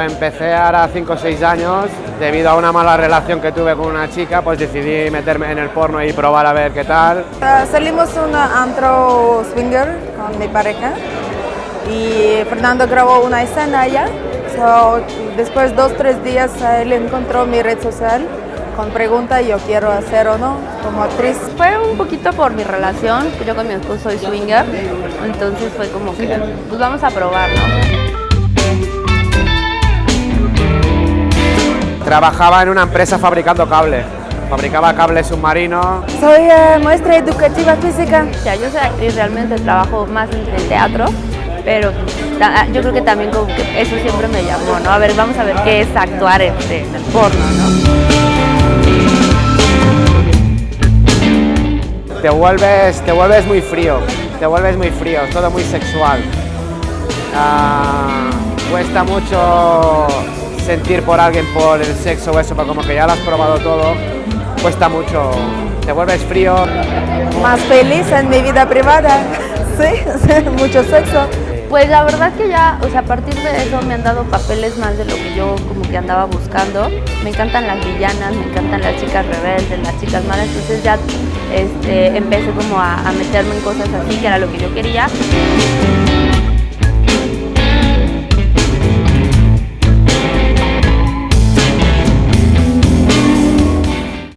Empecé ahora 5 o 6 años, debido a una mala relación que tuve con una chica, pues decidí meterme en el porno y probar a ver qué tal. Uh, salimos un antro swinger con mi pareja y Fernando grabó una escena allá. So, después dos tres días él encontró mi red social con pregunta yo quiero hacer o no como actriz. Fue un poquito por mi relación, yo con mi esposo soy swinger, entonces fue como que pues vamos a probar, ¿no? Trabajaba en una empresa fabricando cables, fabricaba cables submarinos. Soy eh, maestra educativa física. O sea, yo soy actriz, realmente trabajo más en el teatro, pero yo creo que también como que eso siempre me llamó, ¿no? A ver, vamos a ver qué es actuar en, en el porno, ¿no? te vuelves, te vuelves muy frío, te vuelves muy frío, todo muy sexual. Ah, cuesta mucho sentir por alguien por el sexo o eso, pero como que ya lo has probado todo, cuesta mucho, te vuelves frío. Más feliz en mi vida privada, sí, mucho sexo. Pues la verdad que ya, o sea, a partir de eso me han dado papeles más de lo que yo como que andaba buscando. Me encantan las villanas, me encantan las chicas rebeldes, las chicas malas, entonces ya este, empecé como a, a meterme en cosas así, que era lo que yo quería.